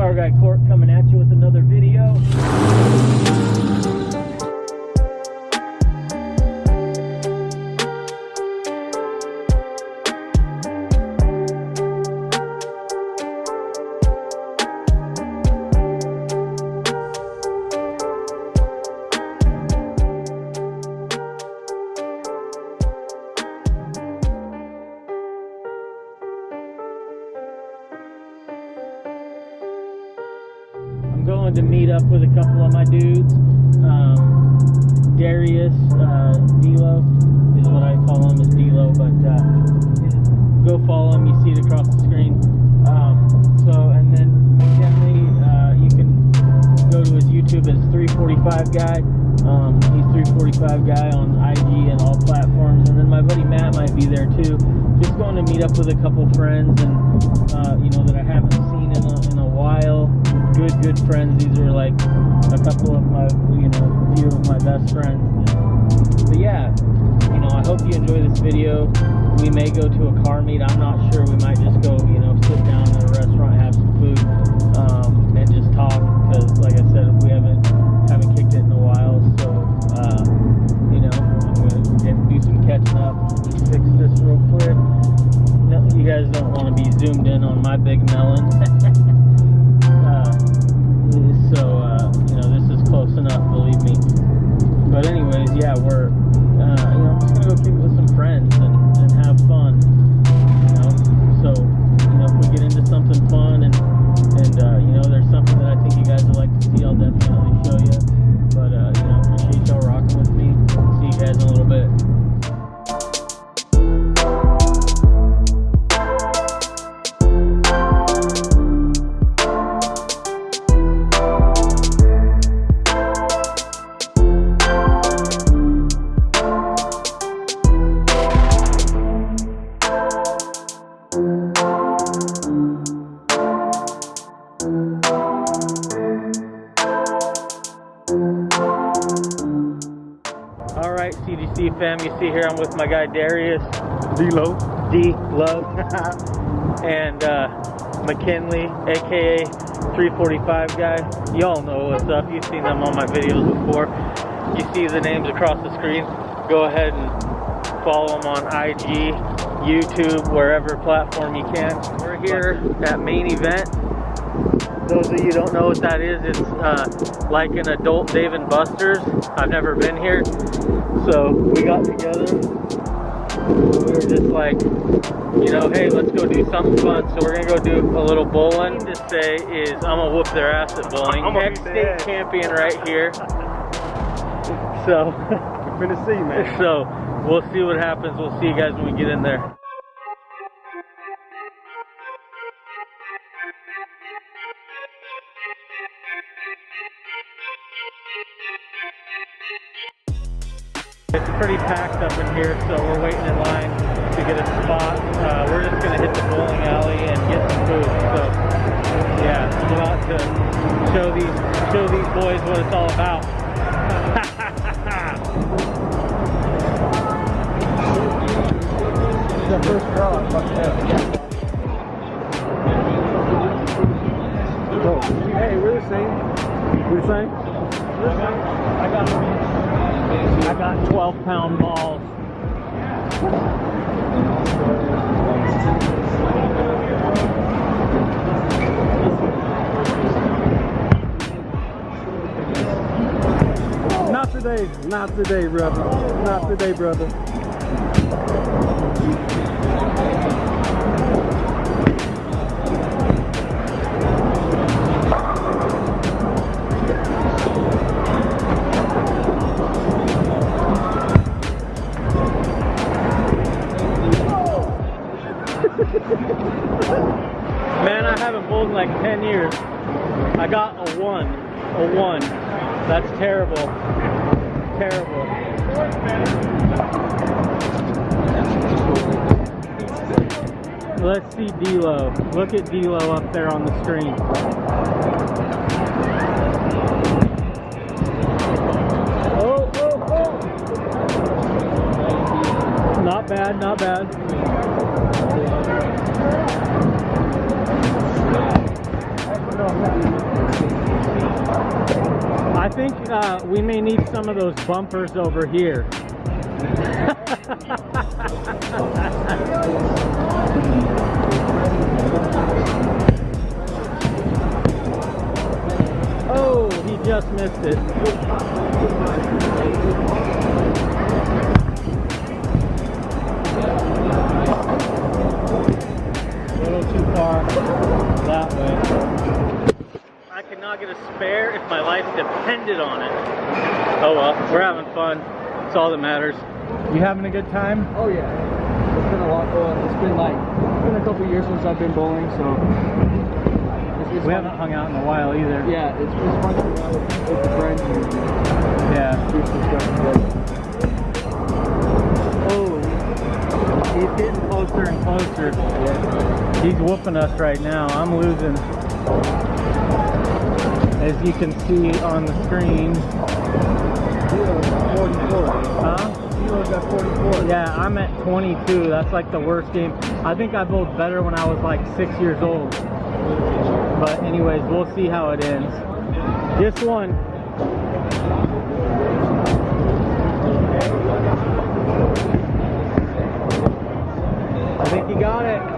Car Guy Court coming at you with another video. I'm to meet up with a couple of my dudes. Um, Darius, uh, Dilo is what I call him, is Dilo, but uh, go follow him. You see it across the screen. Um, so, and then McKinley, uh, you can go to his YouTube as 345 Guy. Um, he's 345 Guy on IG and all platforms. And then my buddy Matt might be there too. Just going to meet up with a couple friends and, uh, you know, that I haven't seen in a, in a while. Good, good friends. These are like a couple of my, you know, a few of my best friends. But yeah, you know, I hope you enjoy this video. We may go to a car meet. I'm not sure. We might just go, you know, sit down at a restaurant, fam, you see here I'm with my guy Darius, D-Lo. D Love, and uh, McKinley, aka 345 guy. Y'all know what's up. You've seen them on my videos before. You see the names across the screen. Go ahead and follow them on IG, YouTube, wherever platform you can. We're here at Main Event. Those of you who don't know what that is, it's uh, like an adult Dave and Buster's. I've never been here, so we got together. We were just like, you know, hey, let's go do something fun. So we're gonna go do a little bowling. To say is, I'm gonna whoop their ass at bowling. I'm Ex-state ass. champion right here. So, we're gonna see, man. so we'll see what happens. We'll see you guys when we get in there. It's pretty packed up in here, so we're waiting in line to get a spot. Uh, we're just gonna hit the bowling alley and get some food. So, yeah, I'm about to show these show these boys what it's all about. the first draw. Fuck yeah. Oh, hey, we're the same. We're the same? I got I got 12 pound balls. Not today. Not today, brother. Not today, brother. A one. That's terrible. Terrible. Let's see D'Lo. Look at D'Lo up there on the screen. Oh, oh, oh. Not bad, not bad. Think uh, we may need some of those bumpers over here. oh, he just missed it. Depended on it. Oh well, we're having fun. It's all that matters. You having a good time? Oh yeah. It's been a lot going. It's been like it's been a couple years since I've been bowling, so it's, it's We fun. haven't hung out in a while either. Yeah, it's, it's fun to hang out with, with friends and Yeah. do some stuff together. Oh, he's getting closer and closer. Yeah. He's whooping us right now. I'm losing. As you can see on the screen. Kilo's 44. Huh? Kilo's 44. Yeah, I'm at 22. That's like the worst game. I think I bowled better when I was like six years old. But anyways, we'll see how it ends. This one. I think he got it.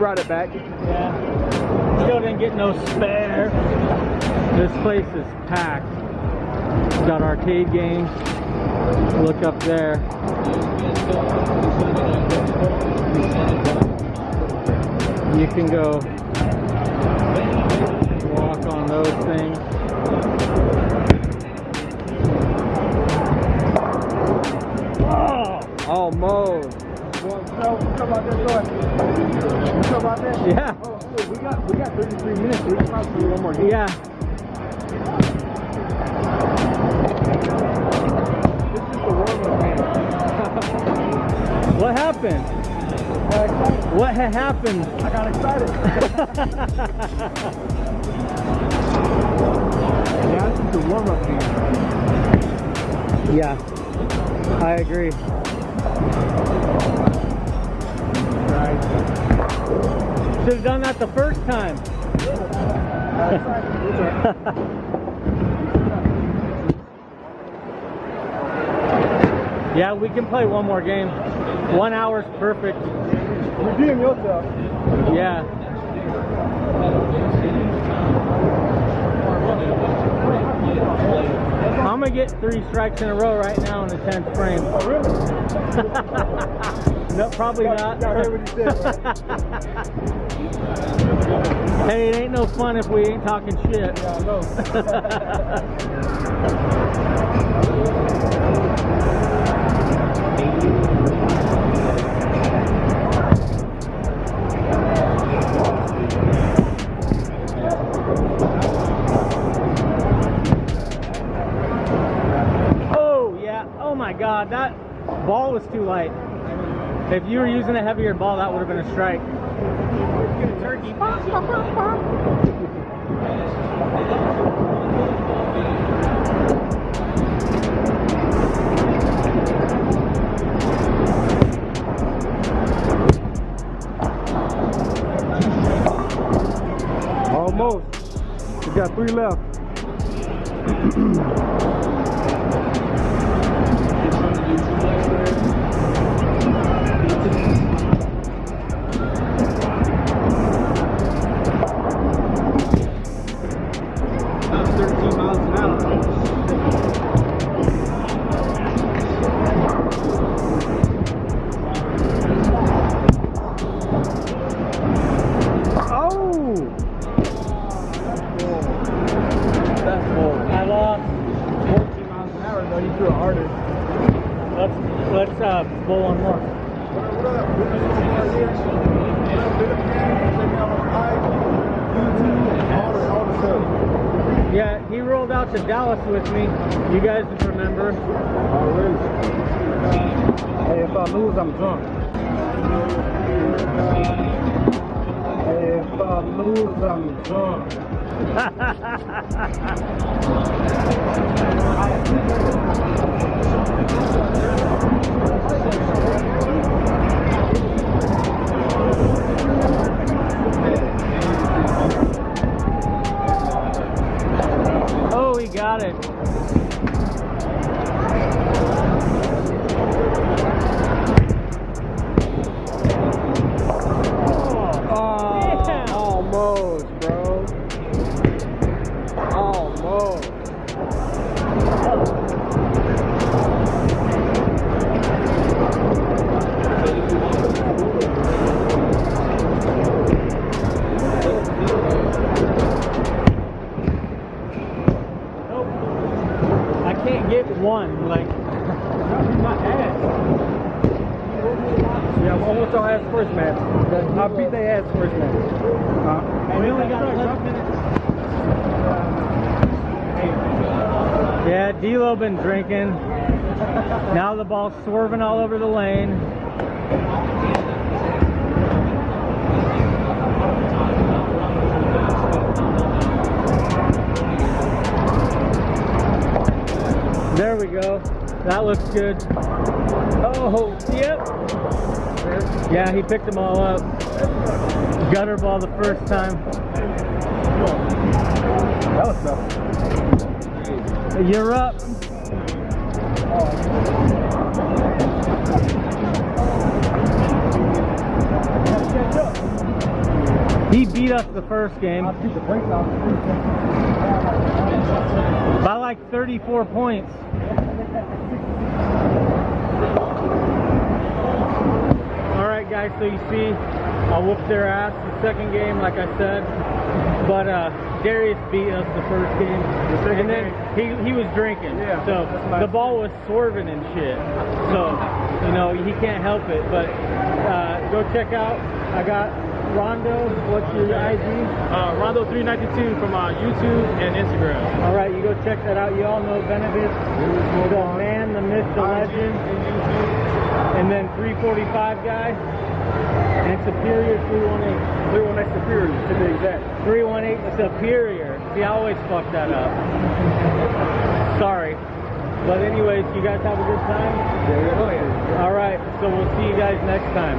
Brought it back. Yeah. Still didn't get no spare. This place is packed. Got arcade games. Look up there. You can go walk on those things. Oh, Almost. Well, so, what's about this going? What's about this? yeah, Oh, we got we got 33 minutes. We can probably do one more game. yeah. This is the warm-up. What happened? What had happened? I got excited. yeah, this is the warm-up game. Yeah, I agree. Should have done that the first time. Got excited. It's all right. yeah, we can play one more game. One hour's perfect. Redeem yourself. Yeah. I'm gonna get three strikes in a row right now in the 10th frame. Oh, No, probably not. I heard what he said. hey, it ain't no fun if we ain't talking shit. Yeah, I know. Oh, yeah. Oh my god, that ball was too light. If you were using a heavier ball, that would have been a strike. Turkey. Almost. We got three left. out to Dallas with me. You guys remember? Hey, if I lose, I'm drunk. Hey, if I lose, I'm drunk. got it. Beat their ass first match. Huh? We only got 11 minutes. Yeah, D'Lo been drinking. Now the ball's swerving all over the lane. There we go. That looks good. Oh, yep. Yeah, he picked them all up. Gutter ball the first time. That was tough. You're up. He beat us the first game I beat the brakes off the street. by like 34 points. All right, guys. So you see, I whooped their ass the second game, like I said. But uh, Darius beat us the first game, second and then he he was drinking. Yeah, So the ball was swerving and shit. So you know he can't help it. But uh, go check out. I got Rondo. What's your IG? Uh, Rondo392 from uh, YouTube and Instagram. All right, you go check that out. You all know Benevis, the man, the myth, the legend, and then 345 guy, Superior 318. 318 Superior, to be exact. 318 Superior. See, I always fuck that up. Sorry. But anyways, you guys have a good time? There you go. All right, so we'll see you guys next time.